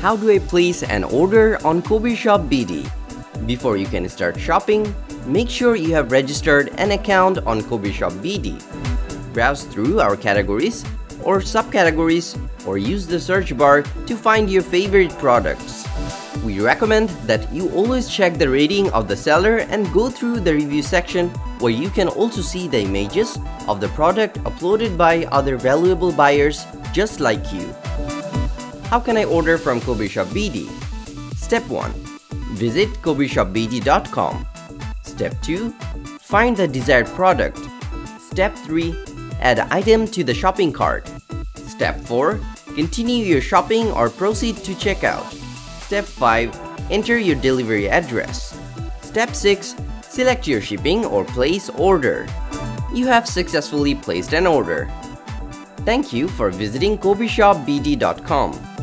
How do I place an order on Kobe Shop BD? Before you can start shopping, make sure you have registered an account on Kobe Shop BD. Browse through our categories or subcategories or use the search bar to find your favorite products. We recommend that you always check the rating of the seller and go through the review section where you can also see the images of the product uploaded by other valuable buyers just like you. How can I order from Kobe Shop BD? Step 1. Visit kobeshopbd.com. Step 2. Find the desired product. Step 3. Add item to the shopping cart. Step 4. Continue your shopping or proceed to checkout. Step 5. Enter your delivery address. Step 6. Select your shipping or place order. You have successfully placed an order. Thank you for visiting KobeShopBD.com.